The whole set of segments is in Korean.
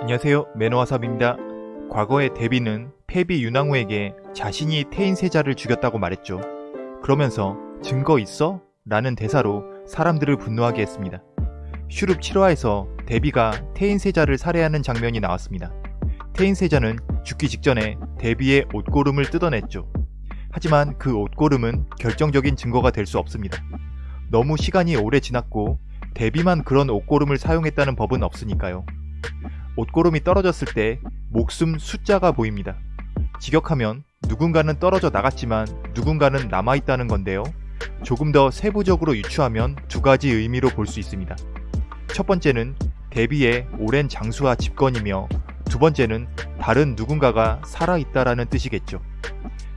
안녕하세요 매너와삽입니다. 과거에 데비는 패비 윤왕후에게 자신이 태인 세자를 죽였다고 말했죠. 그러면서 증거 있어? 라는 대사로 사람들을 분노하게 했습니다. 슈룹 7화에서 데비가 태인 세자를 살해하는 장면이 나왔습니다. 태인 세자는 죽기 직전에 데비의 옷고름을 뜯어냈죠. 하지만 그 옷고름은 결정적인 증거가 될 수 없습니다. 너무 시간이 오래 지났고 데비만 그런 옷고름을 사용했다는 법은 없으니까요. 옷고름이 떨어졌을 때 목숨 숫자가 보입니다. 직역하면 누군가는 떨어져 나갔지만 누군가는 남아있다는 건데요. 조금 더 세부적으로 유추하면 두 가지 의미로 볼 수 있습니다. 첫 번째는 데비의 오랜 장수와 집권이며 두 번째는 다른 누군가가 살아있다라는 뜻이겠죠.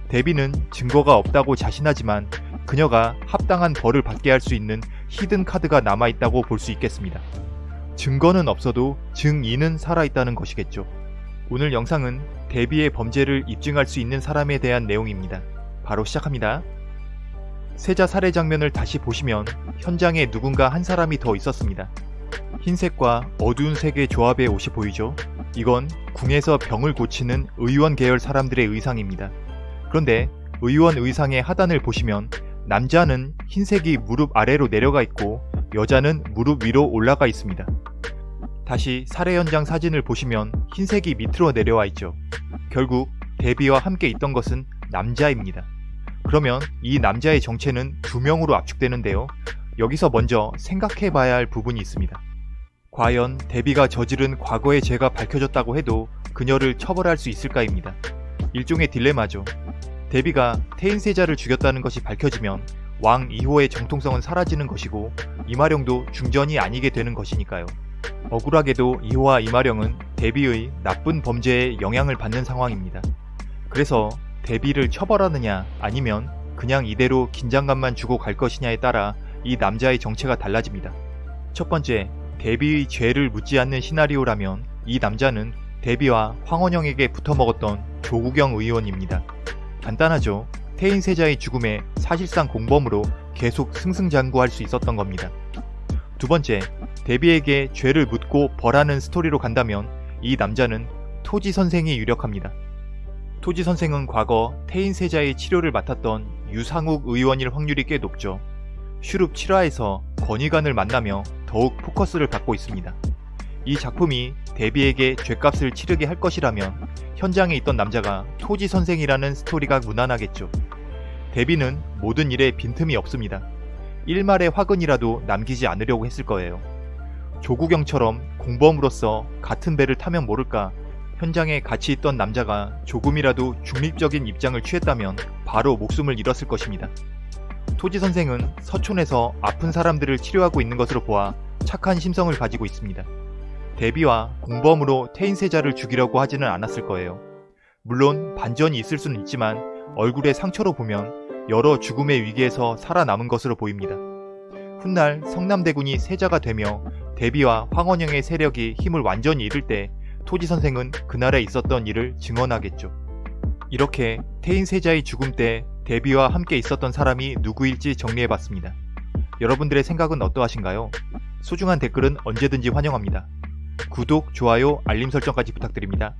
데비는 증거가 없다고 자신하지만 그녀가 합당한 벌을 받게 할 수 있는 히든 카드가 남아있다고 볼 수 있겠습니다. 증거는 없어도 증인은 살아있다는 것이겠죠. 오늘 영상은 데비의 범죄를 입증할 수 있는 사람에 대한 내용입니다. 바로 시작합니다. 세자 살해 장면을 다시 보시면 현장에 누군가 한 사람이 더 있었습니다. 흰색과 어두운 색의 조합의 옷이 보이죠? 이건 궁에서 병을 고치는 의원 계열 사람들의 의상입니다. 그런데 의원 의상의 하단을 보시면 남자는 흰색이 무릎 아래로 내려가 있고 여자는 무릎 위로 올라가 있습니다. 다시 살해 현장 사진을 보시면 흰색이 밑으로 내려와 있죠. 결국 데비와 함께 있던 것은 남자입니다. 그러면 이 남자의 정체는 두 명으로 압축되는데요. 여기서 먼저 생각해 봐야 할 부분이 있습니다. 과연 데비가 저지른 과거의 죄가 밝혀졌다고 해도 그녀를 처벌할 수 있을까입니다. 일종의 딜레마죠. 데비가 태인세자를 죽였다는 것이 밝혀지면 왕 2호의 정통성은 사라지는 것이고 이마령도 중전이 아니게 되는 것이니까요. 억울하게도 2호와 이마령은 데비의 나쁜 범죄에 영향을 받는 상황입니다. 그래서 데비를 처벌하느냐 아니면 그냥 이대로 긴장감만 주고 갈 것이냐에 따라 이 남자의 정체가 달라집니다. 첫 번째, 데비의 죄를 묻지 않는 시나리오라면 이 남자는 데비와 황원영에게 붙어먹었던 조국영 의원입니다. 간단하죠. 태인 세자의 죽음에 사실상 공범으로 계속 승승장구할 수 있었던 겁니다. 두 번째, 데비에게 죄를 묻고 벌하는 스토리로 간다면 이 남자는 토지 선생이 유력합니다. 토지 선생은 과거 태인 세자의 치료를 맡았던 유상욱 의원일 확률이 꽤 높죠. 슈룹 7화에서 건의관을 만나며 더욱 포커스를 받고 있습니다. 이 작품이 데비에게 죄값을 치르게 할 것이라면 현장에 있던 남자가 토지 선생이라는 스토리가 무난하겠죠. 데비는 모든 일에 빈틈이 없습니다. 일말의 화근이라도 남기지 않으려고 했을 거예요. 조국영처럼 공범으로서 같은 배를 타면 모를까 현장에 같이 있던 남자가 조금이라도 중립적인 입장을 취했다면 바로 목숨을 잃었을 것입니다. 토지 선생은 서촌에서 아픈 사람들을 치료하고 있는 것으로 보아 착한 심성을 가지고 있습니다. 데비와 공범으로 태인세자를 죽이려고 하지는 않았을 거예요. 물론 반전이 있을 수는 있지만 얼굴의 상처로 보면 여러 죽음의 위기에서 살아남은 것으로 보입니다. 훗날 성남대군이 세자가 되며 데비와 황원영의 세력이 힘을 완전히 잃을 때 토지 선생은 그날에 있었던 일을 증언하겠죠. 이렇게 태인세자의 죽음 때 데비와 함께 있었던 사람이 누구일지 정리해봤습니다. 여러분들의 생각은 어떠하신가요? 소중한 댓글은 언제든지 환영합니다. 구독, 좋아요, 알림 설정까지 부탁드립니다.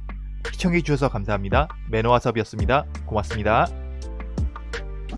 시청해주셔서 감사합니다. 매너와섭이었습니다. 고맙습니다.